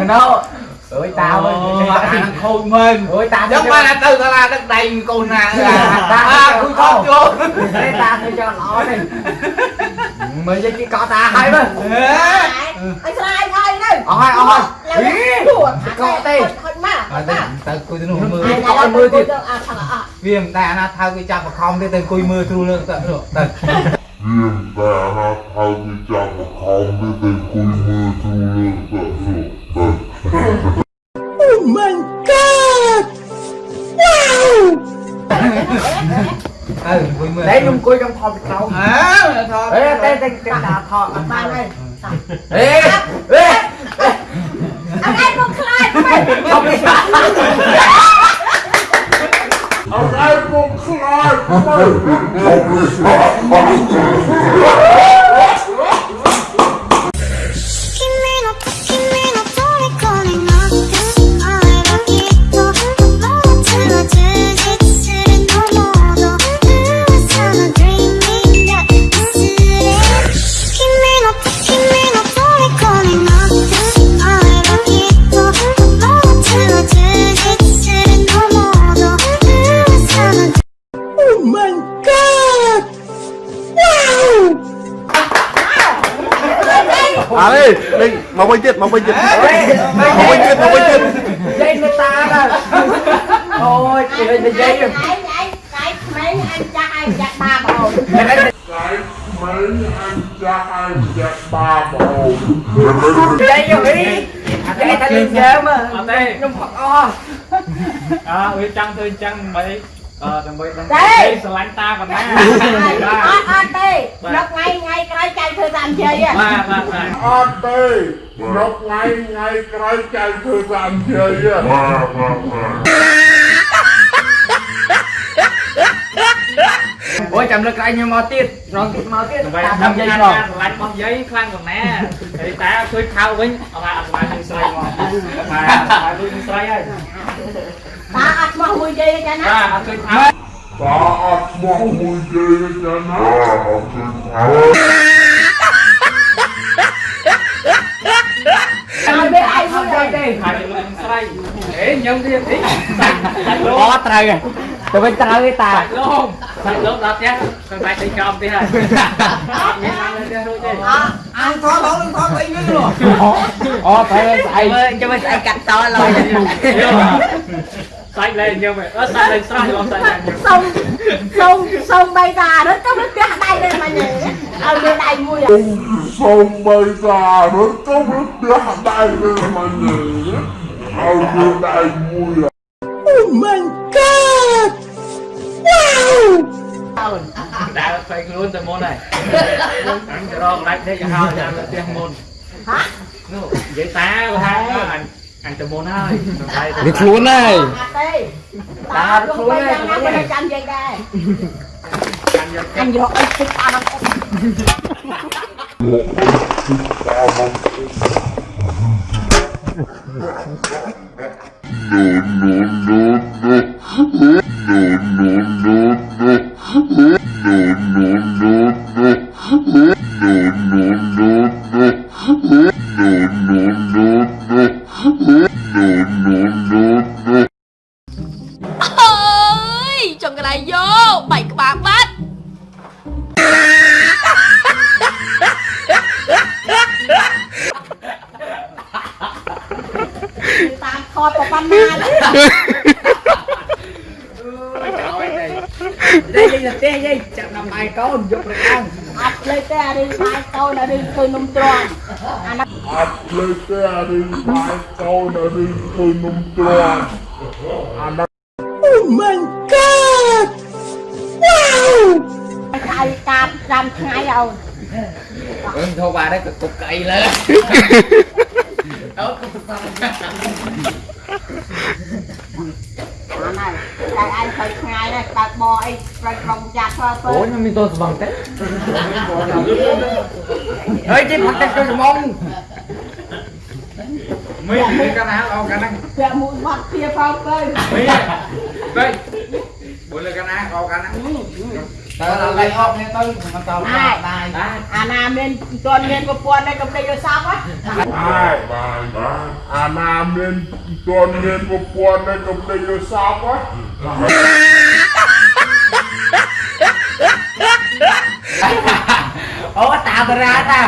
មិនណោអើយតាអើយអាខូចមើលអើយតាយកបានទៅសាលាដឹកដៃកូនណាតាគូថតចូលតាគេចង់ល្អនេះមើលយកគេកោតាហើយមើលអើយស្រាយហើយនៅអស់ហើយអស់ហើយកោទេខុចមកតាតើគួយទៅនោះមើលអត់មើលទៀតវាមិនដែរអាណាថៅគេចាប់បខំទេទៅគួយមើលគ្រូលើទៅទៅវាមិនដែរអាណាថៅគេចាប់បខំទេទៅគួយមើលគ្រូលើទៅ Oh my god. Wow. អើមួយមើលតែខ្ញុំអង្គុយចង់ថតពីក្រោមអើថតអេតែតែដាក់ថតអត់បានហើយអេអេអត់ឯងមកខ្លាចមិនអត់ឯងមកខ្លាចមិន បាល់ទេលេងមកវិញទៀតមកវិញទៀតមកវិញទៀតមកវិញទៀតលេងនៅតាអូយគេលេងនិយាយឯងឯងកាយក្មេងអញចាស់ឯងចាស់បាបងកាយក្មេងអញចាស់ឯងចាស់បាបងនិយាយយីតែតែលេងយើមអត់ទេខ្ញុំផឹកអស់អើវាចង់ធ្វើចឹងមិនអឺដើម្បីដឹងស្រឡាញ់តាប៉ុណ្ណាអត់អត់ទេដល់ថ្ងៃថ្ងៃក្រោយចៃធ្វើតាមជ័យបាទ អត់ទេយកថ្ងៃថ្ងៃក្រោយចៅធ្វើបានជ័យបាទបាទអូយចាំលើកក្រោយខ្ញុំមកទៀតខ្ញុំទៀតមកទៀតតាមយាយឆ្លងឡាញ់របស់យាយខ្លាំងកណាហើយតាជួយខៅវិញអត់អត់ស្មាននឹងស្រីមកបាទបាទជួយនឹងស្រីហើយតាអត់មកមួយយាយចាណាបាទអត់ជួយខៅតាអត់មកមួយយាយចាណាអត់ជួយខៅ ទេហើយនឹងស្រីហេញឹមទៀតតិចសាច់លោអត់ត្រូវទេទៅវិញត្រូវទេតាសាច់លោសាច់លោដល់ផ្ទះខ្ញុំបាច់ទៅចំទៀតហើយមានឡើងទៅរួចទេអានធោះលោនឹងធោះអីវិញលោអូប្រែស្អីចាំស្អីកាត់តឡើយសាច់លែងញឹមអត់សាច់លែងស្រស់លោសាច់លែងសុំសុំសុំបីតាហ្នឹង 20 rồi Xong bây giờ nó có biết đá đây rồi mà nhỉ? Tao đưa đây vui à. Oh my god! Wow! Đã phải luôn từ môn này. Ăn cho đó lách thế cho hao cho ăn tiếng môn. Hả? Vậy ta của hai đó anh ăn từ môn hơi Được luôn này. Ta được luôn này Ăn vô ít thích ăn không ơi, chồng cái này vô, bảy cái bạc bát ថតប្រប៉ុណ្ណាទេយាយទេយាយចាប់ដល់ម៉ៃកូនយកទៅខាងអត់ភ្លេចទេអារឿងម៉ៃកូនអារឿងធ្វើនំទ្រាំអាណាអត់ភ្លេចទេអារឿងម៉ៃកូនអារឿងធ្វើនំទ្រាំអាណា Oh my god Wow កាយកាប់5ថ្ងៃអូនអឺធូរបានទេក៏ទុកកៃលើ ớt Ủa nhưng mình tôi bằng tết Ê chứ bằng tết tôi mong Mì cái nào đâu cả năng Dạ mũi mặt kia phong ơi Mì Đây Bữa là cái nào đâu cả năng ទៅឲ្យលេខអបនេះទៅមកតោដៃអាណាមានមិនទាន់មានប្រព័ន្ធនេះកំដេចយកសពហ៎បាទបាទអាណាមានមិនទាន់មានប្រព័ន្ធនេះកំដេចយកសពហ៎អូតាបរាតា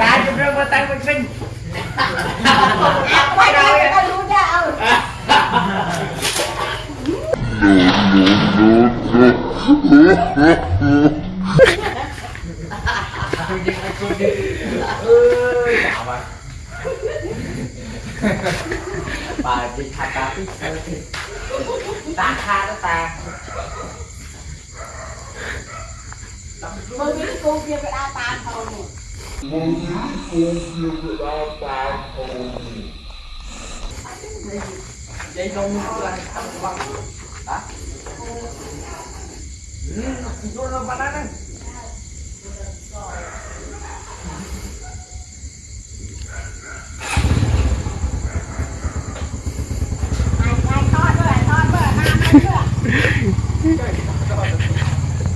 តាជំរឿនមកតាំងវិញវិញអត់បាយដល់យូរដែរអូ No, no, no. ปาดิคาตาพิเศษตาคาตามึงนี่กูเกี่ยวกับอาตาทองมึงนี่กูเกี่ยวกับนอาตาทอง Đây không là thằng bằng ¿Y, y con bananas?